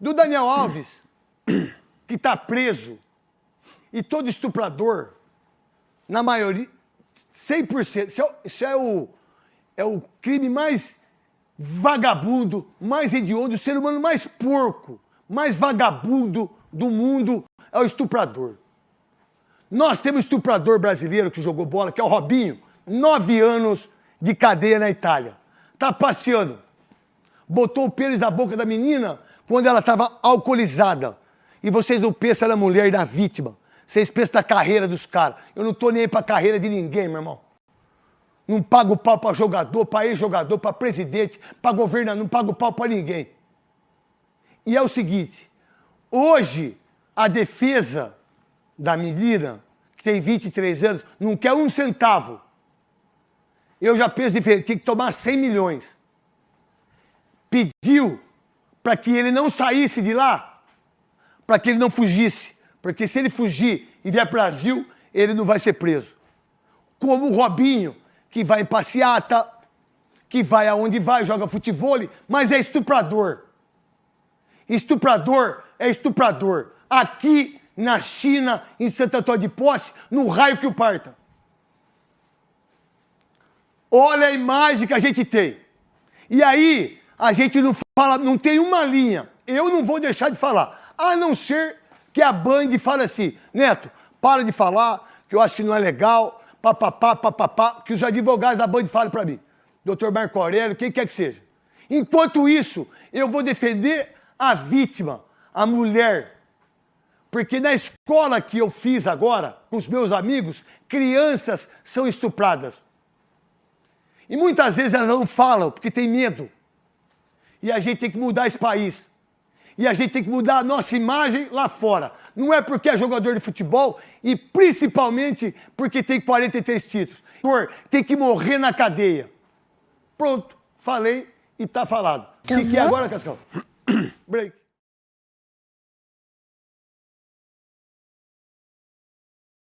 do Daniel Alves, que está preso, e todo estuprador, na maioria, 100%, isso é, isso é, o, é o crime mais vagabundo, mais hediondo, o ser humano mais porco, mais vagabundo do mundo é o estuprador. Nós temos estuprador brasileiro que jogou bola, que é o Robinho, nove anos de cadeia na Itália. Tá passeando. Botou o pênis na boca da menina quando ela estava alcoolizada. E vocês não pensam na mulher na vítima. Vocês pensam na carreira dos caras. Eu não tô nem aí pra carreira de ninguém, meu irmão. Não pago pau pra jogador, pra ex-jogador, pra presidente, pra governador, não pago pau pra ninguém. E é o seguinte, hoje a defesa da menina, que tem 23 anos, não quer um centavo. Eu já penso diferente, tinha que tomar 100 milhões. Pediu para que ele não saísse de lá, para que ele não fugisse. Porque se ele fugir e vier para o Brasil, ele não vai ser preso. Como o Robinho, que vai em passeata, que vai aonde vai, joga futebol, mas é estuprador. Estuprador é estuprador. Aqui na China, em Santo Antônio de Posse, no raio que o parta. Olha a imagem que a gente tem. E aí, a gente não não tem uma linha. Eu não vou deixar de falar. A não ser que a Band fale assim, Neto, para de falar, que eu acho que não é legal, papapá, papapá, que os advogados da Band falem para mim. Doutor Marco Aurélio, quem quer que seja. Enquanto isso, eu vou defender a vítima, a mulher. Porque na escola que eu fiz agora, com os meus amigos, crianças são estupradas. E muitas vezes elas não falam porque tem medo. E a gente tem que mudar esse país. E a gente tem que mudar a nossa imagem lá fora. Não é porque é jogador de futebol e principalmente porque tem 43 títulos. Tem que morrer na cadeia. Pronto, falei e tá falado. O que, que é agora, Cascal? Break.